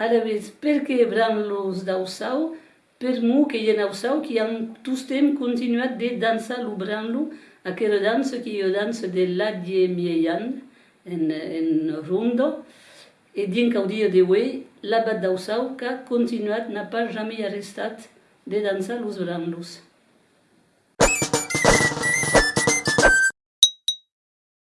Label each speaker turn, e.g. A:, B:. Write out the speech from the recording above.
A: Alavez perché branlos dausau, per mu che ien ausau che han tustem continuat de dansa lu branlu, a che dansa che io dansa de ladie mieian, en, en rundo, e din caudia de wei, l'abat dausau, que continuat n'a pas jamais arrestat de dansa los branlos.